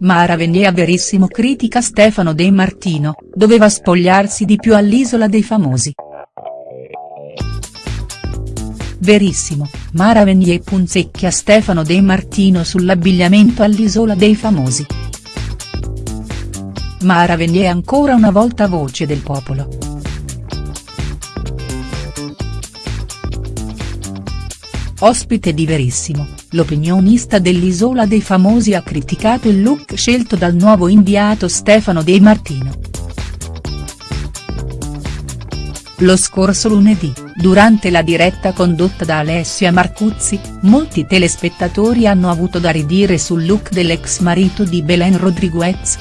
Mara Venier Verissimo critica Stefano De Martino, doveva spogliarsi di più all'Isola dei Famosi. Verissimo, Mara Venier punzecchia Stefano De Martino sull'abbigliamento all'Isola dei Famosi. Mara Venier ancora una volta voce del popolo. Ospite di Verissimo, l'opinionista dell'Isola dei Famosi ha criticato il look scelto dal nuovo inviato Stefano De Martino. Lo scorso lunedì, durante la diretta condotta da Alessia Marcuzzi, molti telespettatori hanno avuto da ridire sul look dell'ex marito di Belen Rodriguez.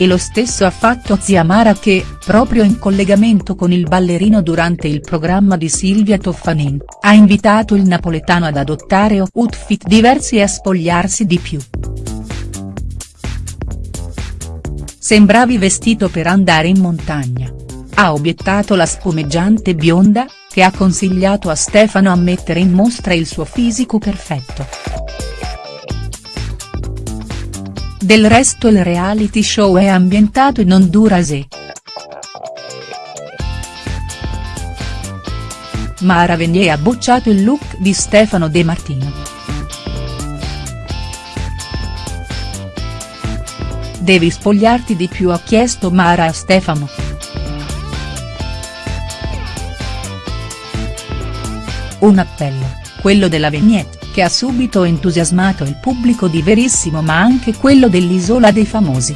E lo stesso ha fatto zia Mara che, proprio in collegamento con il ballerino durante il programma di Silvia Toffanin, ha invitato il napoletano ad adottare outfit diversi e a spogliarsi di più. Sembravi vestito per andare in montagna. Ha obiettato la spumeggiante bionda, che ha consigliato a Stefano a mettere in mostra il suo fisico perfetto. Del resto il reality show è ambientato in Honduras. Mara Venier ha bocciato il look di Stefano De Martino. Devi spogliarti di più ha chiesto Mara a Stefano. Un appello, quello della Vignette che ha subito entusiasmato il pubblico di Verissimo ma anche quello dell'Isola dei Famosi.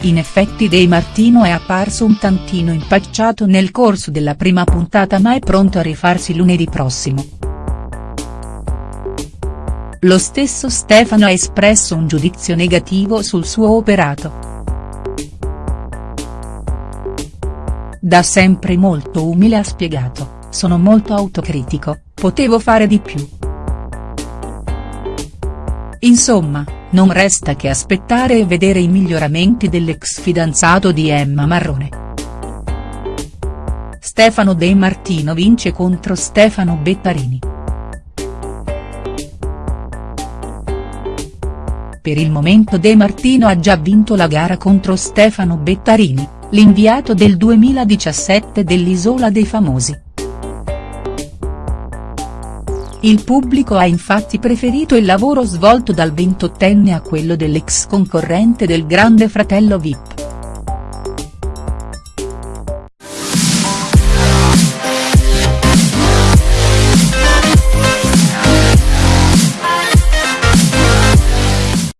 In effetti De Martino è apparso un tantino impacciato nel corso della prima puntata ma è pronto a rifarsi lunedì prossimo. Lo stesso Stefano ha espresso un giudizio negativo sul suo operato. Da sempre molto umile ha spiegato sono molto autocritico, potevo fare di più. Insomma, non resta che aspettare e vedere i miglioramenti dell'ex fidanzato di Emma Marrone. Stefano De Martino vince contro Stefano Bettarini. Per il momento De Martino ha già vinto la gara contro Stefano Bettarini, l'inviato del 2017 dell'Isola dei Famosi. Il pubblico ha infatti preferito il lavoro svolto dal ventottenne a quello dell'ex concorrente del Grande Fratello Vip.